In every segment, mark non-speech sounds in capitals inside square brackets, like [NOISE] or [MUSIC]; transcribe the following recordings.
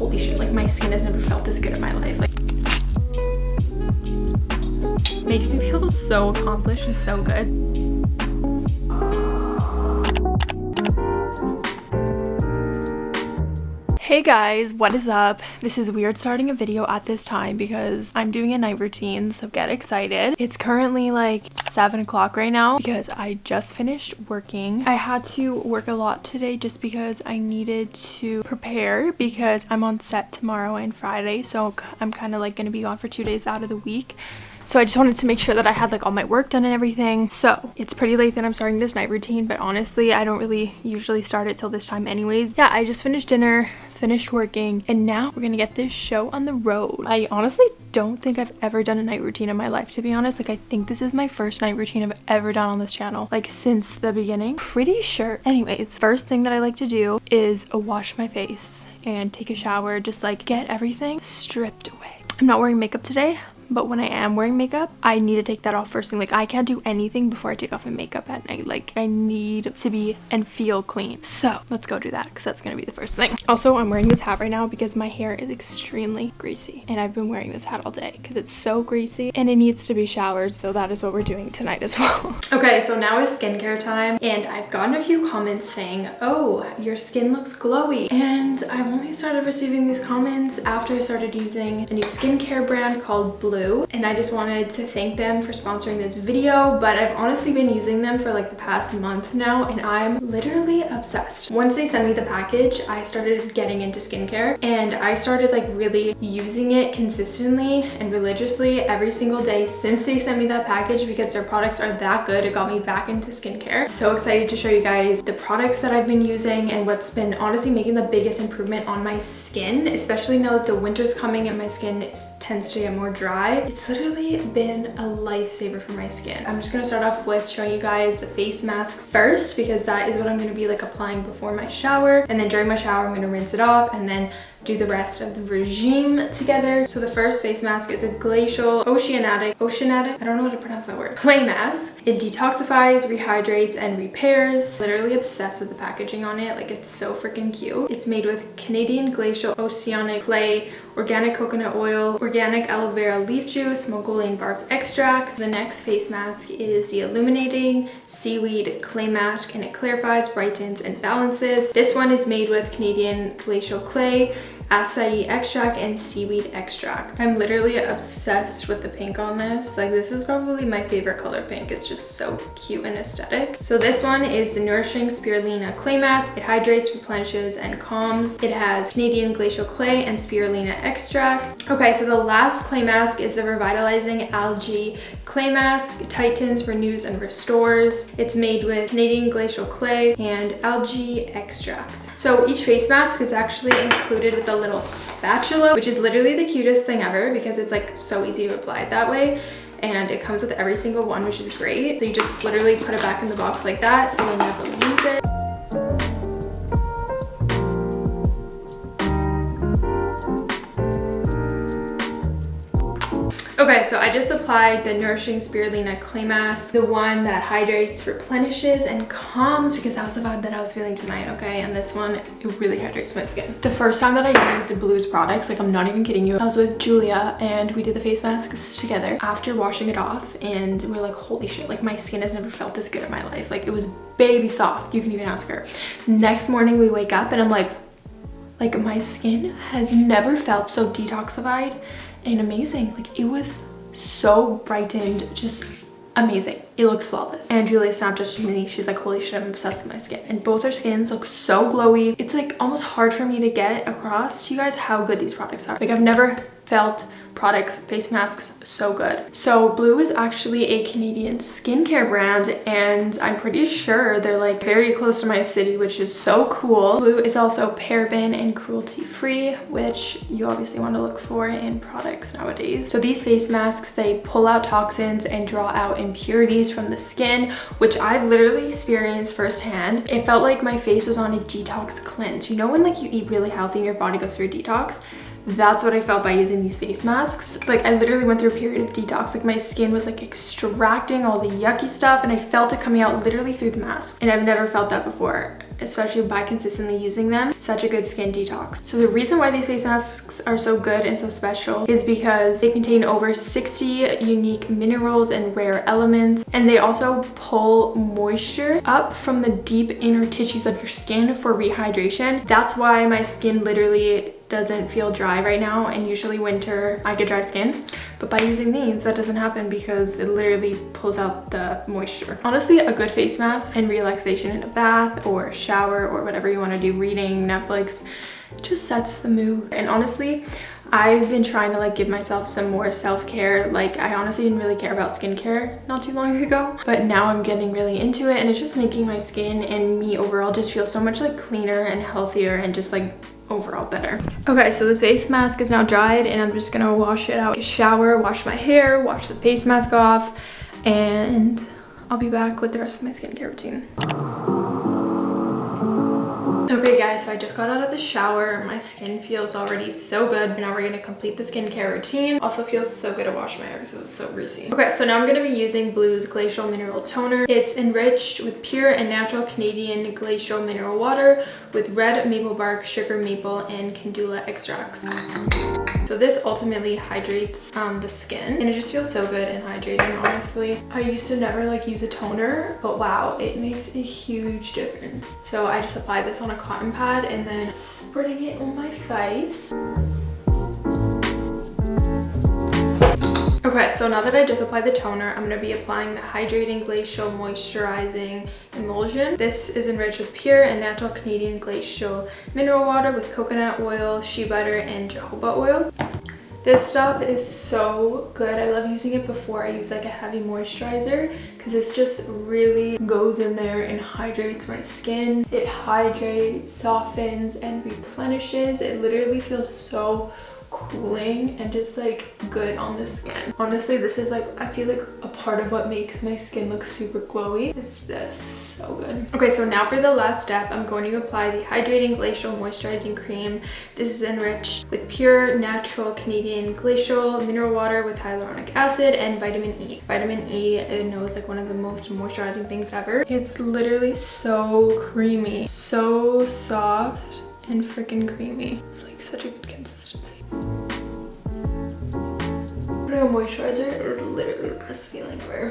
holy shit, like my skin has never felt this good in my life. Like makes me feel so accomplished and so good. Hey guys, what is up? This is weird starting a video at this time because I'm doing a night routine, so get excited. It's currently like 7 o'clock right now because I just finished working. I had to work a lot today just because I needed to prepare because I'm on set tomorrow and Friday, so I'm kind of like going to be gone for two days out of the week. So I just wanted to make sure that I had like all my work done and everything. So it's pretty late that I'm starting this night routine, but honestly, I don't really usually start it till this time anyways. Yeah, I just finished dinner, finished working, and now we're gonna get this show on the road. I honestly don't think I've ever done a night routine in my life, to be honest. Like, I think this is my first night routine I've ever done on this channel, like since the beginning. Pretty sure. Anyways, first thing that I like to do is wash my face and take a shower, just like get everything stripped away. I'm not wearing makeup today but when I am wearing makeup, I need to take that off first thing. Like I can't do anything before I take off my makeup at night. Like I need to be and feel clean. So let's go do that because that's going to be the first thing. Also, I'm wearing this hat right now because my hair is extremely greasy and I've been wearing this hat all day because it's so greasy and it needs to be showered. So that is what we're doing tonight as well. [LAUGHS] okay, so now is skincare time and I've gotten a few comments saying, oh, your skin looks glowy. And I've only started receiving these comments after I started using a new skincare brand called Blue Blue and I just wanted to thank them for sponsoring this video but I've honestly been using them for like the past month now and I'm literally obsessed. Once they sent me the package I started getting into skincare and I started like really using it consistently and religiously every single day since they sent me that package because their products are that good it got me back into skincare. So excited to show you guys the products that I've been using and what's been honestly making the biggest improvement on my skin especially now that the winter's coming and my skin tends to get more dry it's literally been a lifesaver for my skin. I'm just gonna start off with showing you guys the face masks first because that is what I'm gonna be like applying before my shower. And then during my shower, I'm gonna rinse it off and then do the rest of the regime together. So the first face mask is a Glacial Oceanic, Oceanic, I don't know how to pronounce that word, clay mask. It detoxifies, rehydrates, and repairs. Literally obsessed with the packaging on it. Like it's so freaking cute. It's made with Canadian Glacial Oceanic clay, organic coconut oil, organic aloe vera leaf juice, magnolia bark extract. The next face mask is the Illuminating Seaweed Clay Mask and it clarifies, brightens, and balances. This one is made with Canadian Glacial Clay, acai extract and seaweed extract. I'm literally obsessed with the pink on this. Like this is probably my favorite color pink. It's just so cute and aesthetic. So this one is the Nourishing Spirulina Clay Mask. It hydrates, replenishes, and calms. It has Canadian Glacial Clay and Spirulina extract. Okay, so the last clay mask is the Revitalizing Algae Clay Mask. It tightens, renews, and restores. It's made with Canadian Glacial Clay and algae extract. So each face mask is actually included with a little spatula, which is literally the cutest thing ever because it's like so easy to apply it that way. And it comes with every single one which is great. So you just literally put it back in the box like that so you'll never lose it Okay, so I just applied the Nourishing Spirulina Clay Mask, the one that hydrates, replenishes, and calms because that was the vibe that I was feeling tonight, okay? And this one, it really hydrates my skin. The first time that I used Blue's products, like I'm not even kidding you, I was with Julia and we did the face masks together after washing it off and we are like, holy shit, like my skin has never felt this good in my life. Like it was baby soft, you can even ask her. Next morning we wake up and I'm like, like my skin has never felt so detoxified and amazing. Like it was so brightened, just amazing. It looked flawless. And Julia snapped just to me. She's like, holy shit, I'm obsessed with my skin. And both our skins look so glowy. It's like almost hard for me to get across to you guys how good these products are. Like I've never felt products, face masks, so good. So Blue is actually a Canadian skincare brand and I'm pretty sure they're like very close to my city, which is so cool. Blue is also paraben and cruelty free, which you obviously want to look for in products nowadays. So these face masks, they pull out toxins and draw out impurities from the skin, which I've literally experienced firsthand. It felt like my face was on a detox cleanse. You know when like you eat really healthy and your body goes through a detox? That's what I felt by using these face masks. Like I literally went through a period of detox. Like my skin was like extracting all the yucky stuff and I felt it coming out literally through the mask. And I've never felt that before, especially by consistently using them. Such a good skin detox. So the reason why these face masks are so good and so special is because they contain over 60 unique minerals and rare elements. And they also pull moisture up from the deep inner tissues of your skin for rehydration. That's why my skin literally doesn't feel dry right now and usually winter I get dry skin. But by using these that doesn't happen because it literally pulls out the moisture. Honestly a good face mask and relaxation in a bath or shower or whatever you want to do reading Netflix just sets the mood. And honestly I've been trying to like give myself some more self-care. Like I honestly didn't really care about skincare not too long [LAUGHS] ago, but now I'm getting really into it and it's just making my skin and me overall just feel so much like cleaner and healthier and just like overall better. Okay, so the face mask is now dried and I'm just gonna wash it out. Shower, wash my hair, wash the face mask off, and I'll be back with the rest of my skincare routine. Okay guys, so I just got out of the shower. My skin feels already so good. Now we're gonna complete the skincare routine. Also feels so good to wash my hair because it was so greasy. Okay, so now I'm gonna be using Blue's Glacial Mineral Toner. It's enriched with pure and natural Canadian glacial mineral water with red maple bark, sugar maple, and calendula extracts. So this ultimately hydrates um, the skin and it just feels so good and hydrating, honestly. I used to never like use a toner, but wow, it makes a huge difference. So I just applied this on a cotton pad and then spreading it on my face. Okay, so now that I just applied the toner, I'm going to be applying the Hydrating Glacial Moisturizing Emulsion. This is enriched with pure and natural Canadian glacial mineral water with coconut oil, shea butter, and jojoba oil. This stuff is so good. I love using it before I use like a heavy moisturizer because this just really goes in there and hydrates my skin. It hydrates, softens, and replenishes. It literally feels so cooling and just like good on the skin. Honestly, this is like, I feel like a part of what makes my skin look super glowy is this. So good. Okay, so now for the last step, I'm going to apply the Hydrating Glacial Moisturizing Cream. This is enriched with pure, natural Canadian glacial mineral water with hyaluronic acid and vitamin E. Vitamin E, I know is like one of the most moisturizing things ever. It's literally so creamy, so soft and freaking creamy. It's like such a good consistency. Putting a moisturizer is literally the best feeling ever.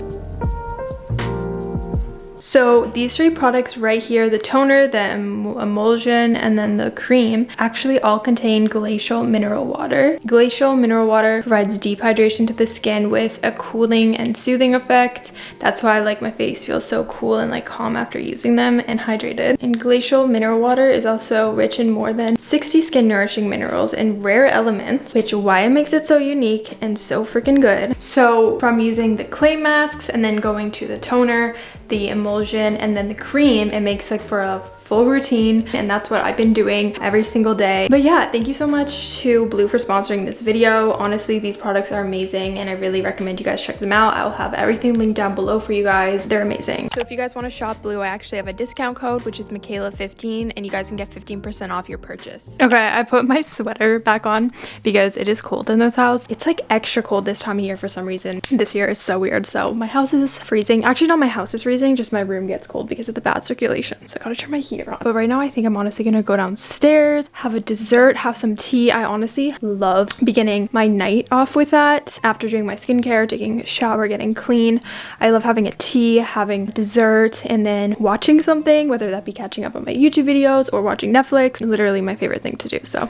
So these three products right here, the toner, the emulsion, and then the cream actually all contain glacial mineral water. Glacial mineral water provides deep hydration to the skin with a cooling and soothing effect. That's why I like my face feels so cool and like calm after using them and hydrated. And glacial mineral water is also rich in more than 60 skin nourishing minerals and rare elements, which why it makes it so unique and so freaking good. So from using the clay masks and then going to the toner, the emulsion and then the cream it makes like for a full routine and that's what I've been doing every single day. But yeah, thank you so much to Blue for sponsoring this video. Honestly, these products are amazing and I really recommend you guys check them out. I'll have everything linked down below for you guys. They're amazing. So if you guys want to shop Blue, I actually have a discount code, which is Michaela15 and you guys can get 15% off your purchase. Okay, I put my sweater back on because it is cold in this house. It's like extra cold this time of year for some reason. This year is so weird. So my house is freezing. Actually, not my house is freezing, just my room gets cold because of the bad circulation. So I gotta turn my heat on. But right now I think I'm honestly gonna go downstairs, have a dessert, have some tea. I honestly love beginning my night off with that after doing my skincare, taking a shower, getting clean. I love having a tea, having dessert, and then watching something, whether that be catching up on my YouTube videos or watching Netflix. Literally my favorite thing to do, so.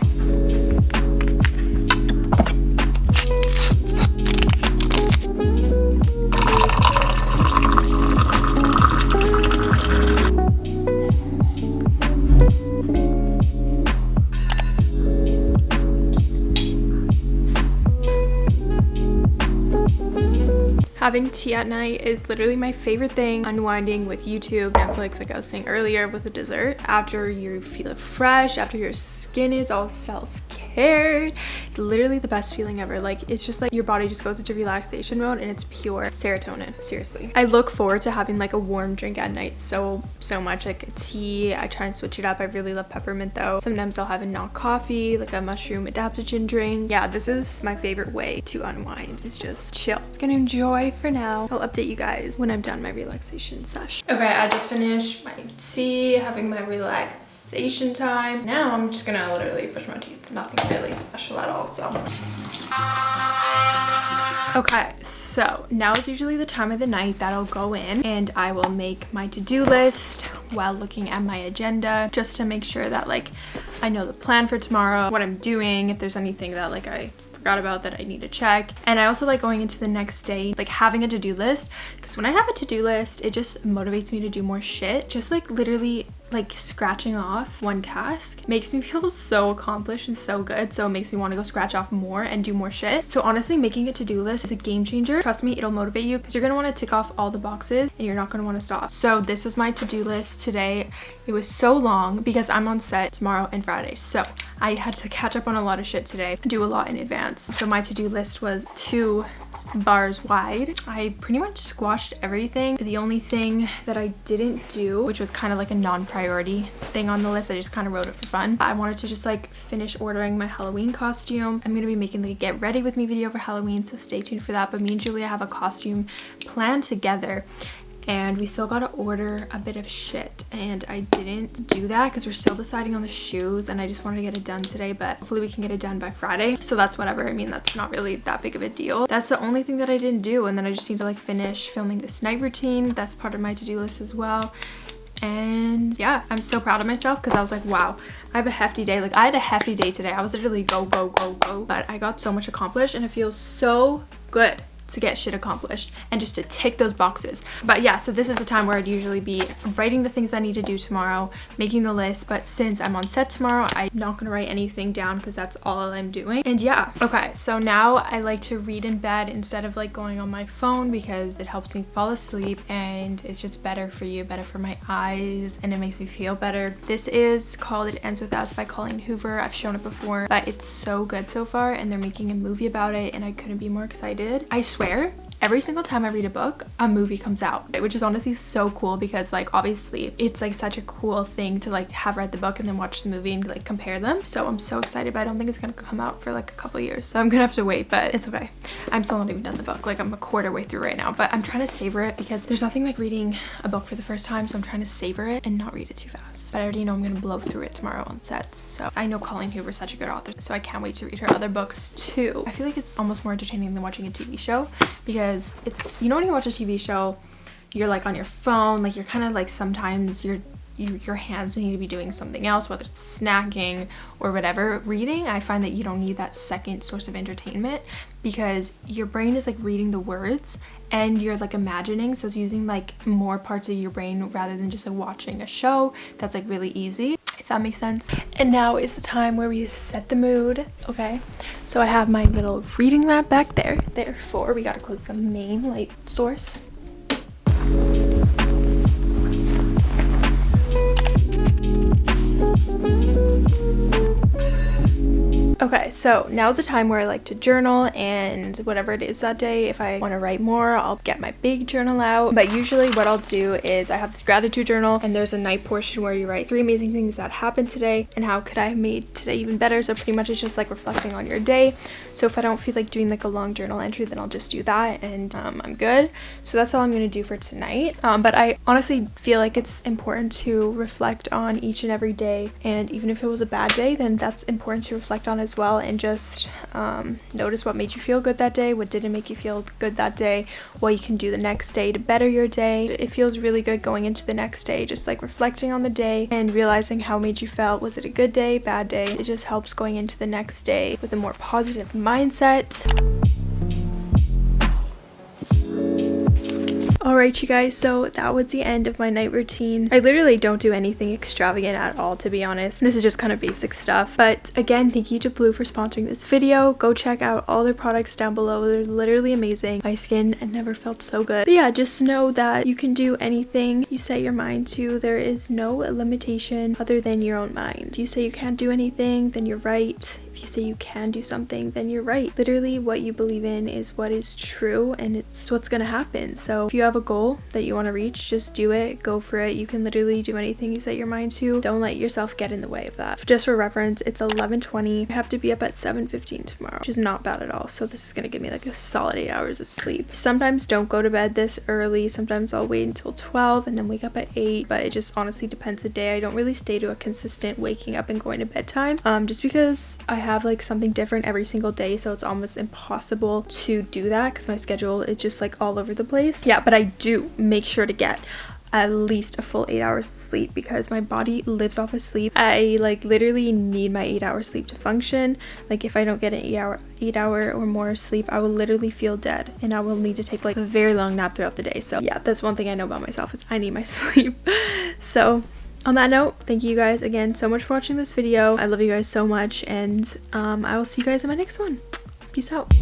Having tea at night is literally my favorite thing. Unwinding with YouTube, Netflix, like I was saying earlier, with a dessert. After you feel fresh, after your skin is all self prepared. Literally the best feeling ever. Like it's just like your body just goes into relaxation mode and it's pure serotonin. Seriously. I look forward to having like a warm drink at night so so much. Like tea. I try and switch it up. I really love peppermint though. Sometimes i'll have a not coffee like a mushroom adaptogen drink. Yeah this is my favorite way to unwind is just chill. It's gonna enjoy for now. I'll update you guys when i'm done my relaxation session. Okay i just finished my tea having my relax relaxation time. Now I'm just gonna literally brush my teeth. Nothing really special at all, so. Okay, so now is usually the time of the night that I'll go in and I will make my to-do list while looking at my agenda just to make sure that like I know the plan for tomorrow, what I'm doing, if there's anything that like I forgot about that I need to check. And I also like going into the next day, like having a to-do list because when I have a to-do list, it just motivates me to do more shit. Just like literally like scratching off one task makes me [LAUGHS] feel so accomplished and so good. So it makes me want to go scratch off more and do more shit. So honestly making a to-do list is a game changer. Trust me it'll motivate you because you're gonna want to tick off all the boxes and you're not gonna want to stop. So this was my to-do list today. It was so long because i'm on set tomorrow and friday. So i had to catch up on a lot of shit today do a lot in advance so my to-do list was two bars wide. I pretty much squashed everything. The only thing that I didn't do, which was kind of like a non-priority thing on the list, I just kind of wrote it for fun. I wanted to just like finish ordering my Halloween costume. I'm going to be making a get ready with me video for Halloween, so stay tuned for that. But me and Julia have a costume planned together and we still gotta order a bit of shit. And I didn't do that because we're still deciding on the shoes and I just wanted to get it done today but hopefully we can get it done by Friday. So that's whatever. I mean that's not really that big of a deal. That's the only thing that I didn't do and then I just need to like finish filming this night routine. That's part of my to-do list as well. And yeah i'm so proud of myself because i was like wow i have a hefty day. Like i had a hefty day today. I was literally go go go go. But i got so much accomplished and it feels so good to get shit accomplished and just to tick those boxes. But yeah, so this is the time where I'd usually be writing the things I need to do tomorrow, making the list. But since I'm on set tomorrow, I'm not gonna write anything down because that's all I'm doing. And yeah, okay, so now I like to read in bed instead of like going on my phone because it helps me fall asleep and it's just better for you, better for my eyes, and it makes me feel better. This is called It Ends With Us by Colleen Hoover. I've shown it before, but it's so good so far and they're making a movie about it and I couldn't be more excited. I swear? Every single time I read a book, a movie comes out, which is honestly so cool because like obviously it's like such a cool thing to like have read the book and then watch the movie and like compare them. So I'm so excited, but I don't think it's gonna come out for like a couple years. So I'm gonna have to wait, but it's okay. I'm still not even done the book. Like I'm a quarter way through right now, but I'm trying to savor it because there's nothing like reading a book for the first time. So I'm trying to savor it and not read it too fast. But I already know I'm gonna blow through it tomorrow on sets. So I know Colleen Hoover's such a good author. So I can't wait to read her other books too. I feel like it's almost more entertaining than watching a TV show because it's, you know when you watch a TV show, you're like on your phone, like you're kind of like sometimes you're you, your hands need to be doing something else, whether it's snacking or whatever. Reading, I find that you don't need that second source of entertainment because your brain is like reading the words and you're like imagining. So it's using like more parts of your brain rather than just like watching a show. That's like really easy, that makes sense. And now is the time where we set the mood, okay? So I have my little reading lamp back there. Therefore, we gotta close the main light source. Okay, so now's the time where I like to journal and whatever it is that day, if I want to write more, I'll get my big journal out. But usually what I'll do is I have this gratitude journal and there's a night portion where you write three amazing things that happened today and how could I have made today even better. So pretty much it's just like reflecting on your day. So if I don't feel like doing like a long journal entry, then I'll just do that and um, I'm good. So that's all I'm going to do for tonight. Um, but I honestly feel like it's important to reflect on each and every day. And even if it was a bad day, then that's important to reflect on as as well and just um, notice what made you feel good that day, what didn't make you feel good that day, what you can do the next day to better your day. It feels really good going into the next day, just like reflecting on the day and realizing how made you felt. Was it a good day, bad day? It just helps going into the next day with a more positive mindset. Alright you guys, so that was the end of my night routine. I literally don't do anything extravagant at all to be honest. This is just kind of basic stuff. But again, thank you to Blue for sponsoring this video. Go check out all their products down below. They're literally amazing. My skin never felt so good. But yeah, just know that you can do anything you set your mind to. There is no limitation other than your own mind. If you say you can't do anything, then you're right if you say you can do something, then you're right. Literally, what you believe in is what is true and it's what's gonna happen. So if you have a goal that you want to reach, just do it, go for it. You can literally do anything you set your mind to. Don't let yourself get in the way of that. Just for reference, it's 11:20. I have to be up at 7:15 tomorrow, which is not bad at all. So this is gonna give me like a solid eight hours of sleep. Sometimes don't go to bed this early. Sometimes I'll wait until 12 and then wake up at 8. But it just honestly depends the day. I don't really stay to a consistent waking up and going to bed time. Um, just because I have like something different every single day, so it's almost impossible to do that because my schedule is just like all over the place. Yeah, but I do make sure to get at least a full eight hours of sleep because my body lives off of sleep. I like literally need my eight hours sleep to function. Like if I don't get an eight hour eight hour or more sleep, I will literally feel dead and I will need to take like a very long nap throughout the day. So yeah, that's one thing I know about myself is I need my [LAUGHS] sleep. so on that note, thank you guys again so much for watching this video. I love you guys so much and um, I will see you guys in my next one. Peace out.